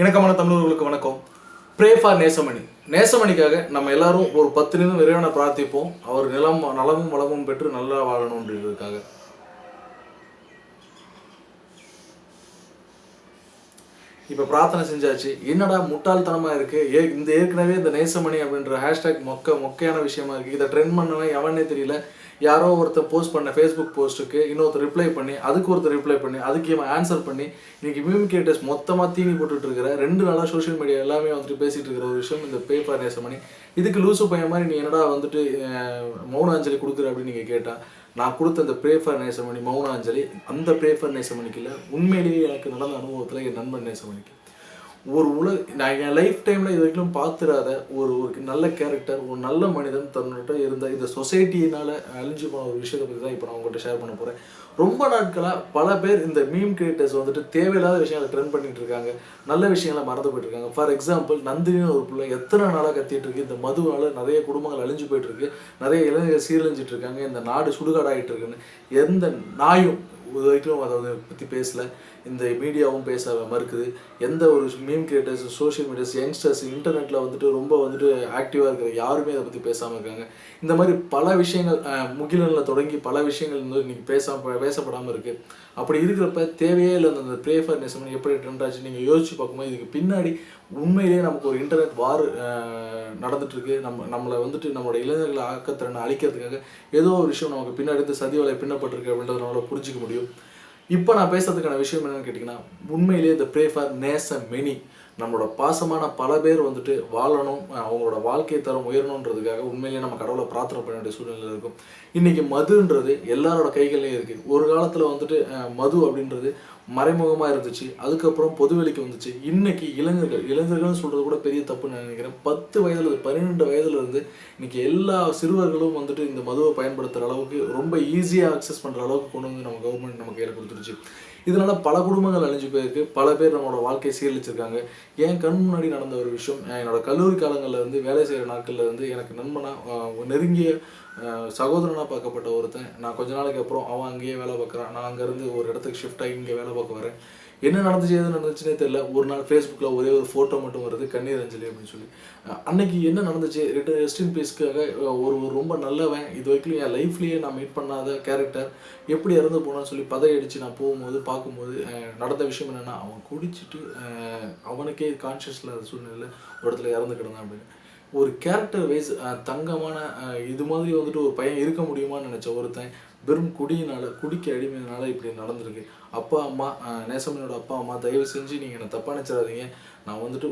இணக்கமான தமிழர்களுக்கு வணக்கம். ப்ரே ஃபார் நேசமணி நேசமணிக்காக நம்ம எல்லாரும் ஒரு பத்து நிமிடம் விரைவான பிரார்த்திப்போம். அவர் நிலம் நலமும் வளமும் பெற்று நல்லா வாழணுன்றதுக்காக இப்போ பிரார்த்தனை செஞ்சாச்சு. என்னடா முட்டாள்தனமாக இருக்குது ஏ இந்த ஏற்கனவே இந்த நேசமணி அப்படின்ற ஹேஷ்டேக் மொக்க மொக்கையான விஷயமா இருக்குது இதை ட்ரெண்ட் பண்ணவன் எவனே தெரியல. யாரோ ஒருத்தர் போஸ்ட் பண்ண ஃபேஸ்புக் போஸ்ட்டுக்கு இன்னொருத்தர் ரிப்ளை பண்ணி அதுக்கு ஒருத்தர் ரிப்ளை பண்ணி அதுக்கு இவன் ஆன்சர் பண்ணி இன்னைக்கு மிமிகேட்டர்ஸ் மொத்தமாக தீனி போட்டுட்டு இருக்கிற ரெண்டு நாளாக சோஷியல் மீடியா எல்லாமே வந்துட்டு பேசிகிட்டு இருக்கிற ஒரு விஷயம் இந்த பேப்பர் நேசமணி இதுக்கு லூசு பையன் மாதிரி நீ என்னடா வந்துட்டு மௌனாஞ்சலி கொடுக்குற அப்படின்னு நீங்கள் கேட்டால் நான் கொடுத்த அந்த பிரேஃபர் நேசமணி மௌனாஞ்சலி அந்த பிரேஃபர் நேசமணிக்கு இல்லை உண்மையிலேயே எனக்கு நடந்த அனுபவத்தில் என் நண்பன் நேசமணிக்கு ஒரு உலக நான் என் லைஃப் டைமில் இது வரைக்கும் பார்த்துடாத ஒரு ஒரு நல்ல கேரக்டர் ஒரு நல்ல மனிதன் தன்னிட்ட இருந்த இந்த சொசைட்டினால் அழிஞ்சு போன ஒரு விஷயத்தை பற்றி தான் இப்போ நான் உங்கள்கிட்ட ஷேர் பண்ண போகிறேன் ரொம்ப நாட்களாக பல பேர் இந்த மீம் கிரியேட்டர்ஸ் வந்துட்டு தேவையில்லாத விஷயங்களை ட்ரெண்ட் பண்ணிட்டு இருக்காங்க. நல்ல விஷயங்களை மறந்து போயிட்டு இருக்காங்க. ஃபார் எக்ஸாம்பிள் நந்தினின்னு ஒரு பிள்ளை எத்தனை நாளாக கத்திட்டு இருக்கு. இந்த மதுவால் நிறைய குடும்பங்கள் அழிஞ்சு போயிட்டு இருக்கு. நிறைய இளைஞர்கள் சீரழிஞ்சிட்டு இருக்காங்க. இந்த நாடு சுடுகாடாகிட்டு இருக்குன்னு எந்த நாயும் இது வரைக்கும் அதை பற்றி பேசல. இந்த மீடியாவும் பேச மறுக்குது. எந்த ஒரு meme creators social medias youngsters இன்டர்நெட்டில் வந்துட்டு ரொம்ப வந்துட்டு ஆக்டிவாக இருக்கிற யாருமே அதை பற்றி பேசாமல் இருக்காங்க. இந்த மாதிரி பல விஷயங்கள் முகிலனில் தொடங்கி பல விஷயங்கள் வந்து இன்னைக்கு பேசாம பேசப்படாமல் இருக்குது அப்படி இருக்கிறப்ப தேவையே இல்லை அந்த ப்ரேஃபர் நெசமனி எப்படி ட்ரெண்ட் ஆச்சு நீங்கள் யோசிச்சு பார்க்கும்போது இதுக்கு பின்னாடி உண்மையிலேயே நமக்கு ஒரு இன்டர்நெட் வார் நடந்துட்டுருக்கு. நம்ம நம்மளை வந்துட்டு நம்மளோட இளைஞர்களை ஆக்கத்திறனை அழிக்கிறதுக்காக ஏதோ ஒரு விஷயம் நமக்கு பின்னாடி இருந்து சதி வலை பின்னப்பட்டிருக்கு அப்படின்றத நம்மளால் புரிஞ்சிக்க முடியும். இப்போ நான் பேசுறதுக்கான விஷயம் என்னன்னு கேட்டிங்கன்னா உண்மையிலேயே இந்த ப்ரே ஃபார் நேச மெனி நம்மளோட பாசமான பல பேர் வந்துட்டு வாழணும் அவங்களோட வாழ்க்கை தரம் உயரணுன்றதுக்காக உண்மையிலேயே நம்ம கடவுளை பிரார்த்தனை பண்ண வேண்டிய சூழ்நிலை இருக்கும். இன்றைக்கி மதுன்றது எல்லாரோட கைகள்லையும் இருக்குது ஒரு காலத்தில் வந்துட்டு மது அப்படின்றது மறைமுகமாக இருந்துச்சு. அதுக்கப்புறம் பொதுவெளிக்கு வந்துச்சு. இன்னைக்கு இளைஞர்கள் இளைஞர்கள்னு சொல்கிறது கூட பெரிய தப்புன்னு நினைக்கிறேன். பத்து வயதுல பன்னிரெண்டு வயதுலேருந்து இன்னைக்கு எல்லா சிறுவர்களும் வந்துட்டு இந்த மதுவை பயன்படுத்துகிற அளவுக்கு ரொம்ப ஈஸியாக அக்சஸ் பண்ணுற அளவுக்கு கொண்டு வந்து நம்ம கவர்மெண்ட் நம்ம கையில் கொடுத்துருச்சு இதனால் பல குடும்பங்கள் அழிஞ்சு போயிருக்கு. பல பேர் நம்மளோட வாழ்க்கையை சீரழிச்சிருக்காங்க. என் கண் முன்னாடி நடந்த ஒரு விஷயம் என்னோட கல்லூரி காலங்களில் வந்து வேலை செய்கிற நாட்களில் வந்து எனக்கு நண்பனா நெருங்கிய சகோதரனாக சகோதரனா பார்க்கப்பட்ட ஒருத்தன். நான் கொஞ்ச நாளைக்கு அப்புறம் அவன் அங்கேயே வேலை பார்க்குறான். நான் அங்கேருந்து ஒரு இடத்துக்கு ஷிஃப்ட் ஆகி இங்கே வேலை பார்க்க வரேன். என்ன நடந்துச்சு எது நடந்துச்சுன்னே தெரியல. ஒரு நாள் ஃபேஸ்புக்கில் ஒரே ஒரு ஃபோட்டோ மட்டும் வருது கண்ணீர் அஞ்சலி அப்படின்னு சொல்லி. அன்னைக்கு என்ன நடந்துச்சு? ரெஸ்ட் ரெஸ்டின் பீஸ்க்காக ஒரு ஒரு ரொம்ப நல்லவன் இது வரைக்கும் என் லைஃப்லேயே நான் மீட் பண்ணாத கேரக்டர் எப்படி இறந்து போனான்னு சொல்லி பதையடிச்சு நான் போகும்போது பார்க்கும்போது நடந்த விஷயம் என்னென்னா அவன் குடிச்சிட்டு அவனுக்கே கான்ஷியஸ் இல்லாத சூழ்நிலையில் ஒரு இடத்துல இறந்து கிடந்தான் அப்படின்னு. ஒரு கேரக்டர் வைஸ் தங்கமான இது மாதிரி வந்துட்டு ஒரு பையன் இருக்க முடியுமான்னு நினச்ச ஒருத்தன் வெறும் குடியினால குடிக்க அடிமையினால இப்படி நடந்திருக்கு. அப்பா அம்மா நேசமணியோட அப்பா அம்மா தயவு செஞ்சு நீங்கள் என்னை தப்பாக நினச்சிடாதீங்க. நான் வந்துட்டு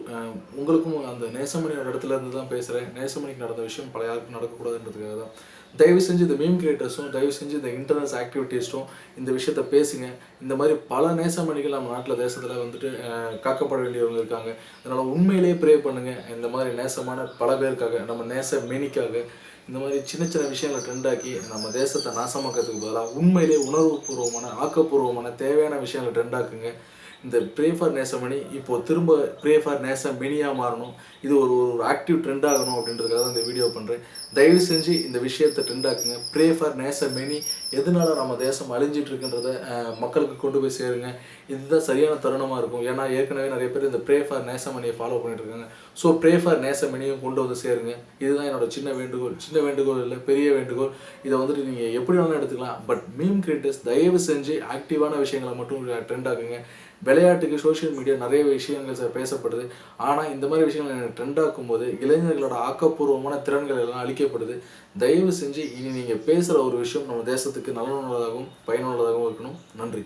உங்களுக்கும் அந்த நேசமணியோட இடத்துல இருந்து தான் பேசுகிறேன் நேசமணிக்கு நடந்த விஷயம் பல யாருக்கும் நடக்கக்கூடாதுன்றதுக்காக தான். தயவு செஞ்சு இந்த மீம் கிரியேட்டர்ஸும் தயவு செஞ்சு இந்த இன்டர்னஸ் ஆக்டிவிட்டிஸும் இந்த விஷயத்த பேசுங்க. இந்த மாதிரி பல நேசமணிகள் நம்ம நாட்டில் தேசத்தில் வந்துட்டு காக்கப்பட வேண்டியவங்க இருக்காங்க. அதனால் உண்மையிலேயே ப்ரே பண்ணுங்க. இந்த மாதிரி நேசமான பல பேருக்காக நம்ம நேச மெனிக்காக இந்த மாதிரி சின்ன சின்ன விஷயங்களை ட்ரெண்டாக்கி நம்ம தேசத்தை நாசமாக்கிறதுக்கு பதிலாக உண்மையிலே உணர்வுபூர்வமான ஆக்கப்பூர்வமான தேவையான விஷயங்களை ட்ரெண்டாக்குங்க இந்த ப்ரே ஃபார் நேசமணி இப்போது திரும்ப ப்ரே ஃபார் நேசம் மெனியாக மாறணும். இது ஒரு ஒரு ஆக்டிவ் ட்ரெண்ட் ஆகணும் அப்படின்றதுக்காக தான் இந்த வீடியோ பண்ணுறேன் தயவு செஞ்சு இந்த விஷயத்தை ட்ரெண்ட் ஆக்குங்க. ப்ரே ஃபார் நேச மெனி எதனால நம்ம தேசம் அழிஞ்சிட்டு இருக்குன்றத மக்களுக்கு கொண்டு போய் சேருங்க. இதுதான் சரியான தருணமாக இருக்கும். ஏன்னா ஏற்கனவே நிறைய பேர் இந்த ப்ரே ஃபார் நேசமணியை ஃபாலோ பண்ணிட்டு இருக்காங்க. ஸோ ப்ரே ஃபார் நேசமணியும் கொண்டு வந்து சேருங்க. இதுதான் என்னோட சின்ன வேண்டுகோள். சின்ன வேண்டுகோள் இல்லை பெரிய வேண்டுகோள். இதை வந்துட்டு நீங்கள் எப்படி வேணாலும் எடுத்துக்கலாம். பட் மீம் கிரியேட்டர்ஸ் தயவு செஞ்சு ஆக்டிவான விஷயங்களை மட்டும் ட்ரெண்ட் ஆக்குங்க. விளையாட்டுக்கு சோஷியல் மீடியா நிறைய விஷயங்கள் பேசப்படுது. ஆனால் இந்த மாதிரி விஷயங்கள் எனக்கு ட்ரெண்ட் ஆக்கும்போது இளைஞர்களோட ஆக்கப்பூர்வமான திறன்கள் எல்லாம் அழிக்கப்படுது. தயவு செஞ்சு இனி நீங்கள் பேசுகிற ஒரு விஷயம் நம்ம தேசத்துக்கு நலனுள்ளதாகவும் பயனுள்ளதாகவும் இருக்கணும். நன்றி.